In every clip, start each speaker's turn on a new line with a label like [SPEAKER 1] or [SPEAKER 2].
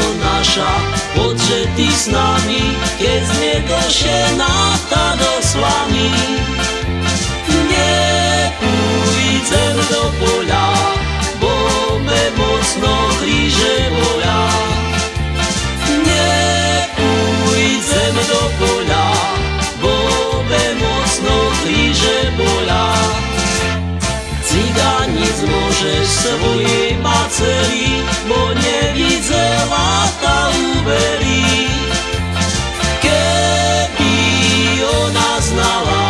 [SPEAKER 1] to nasza, podszedł i z nami, kiedy z niego się nata dosłana. Môžeš svojej maceri, bo nevidela tá uverí. Keby ona znala,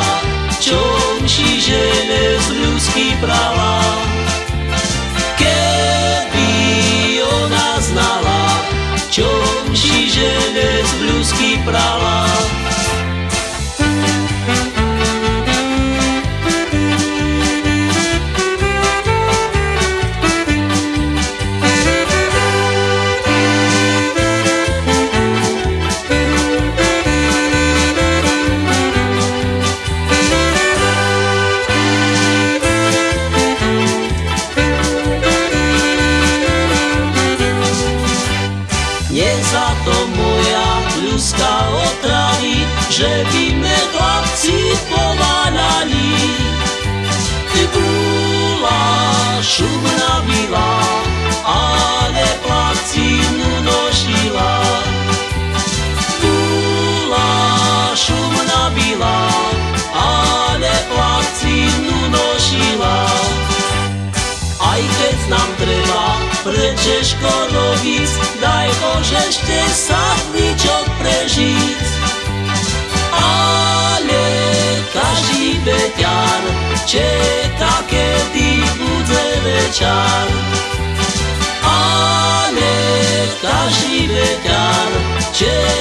[SPEAKER 1] čom šižene z ľudský prava. Keby ona znala, čom šižene z ľudský prava. Nie za to moja ľudská otravy, že by me chlapci pováľali. Ty bola šumná byla, ale placinu nošila. Bola šumná byla, ale placinu nošila. Aj keď nám treba prečeško robiť, daj Bože ešte sa ničok prežiť. Ale každý beťar čeká, kedy bude večer. Ale každý beťar večer.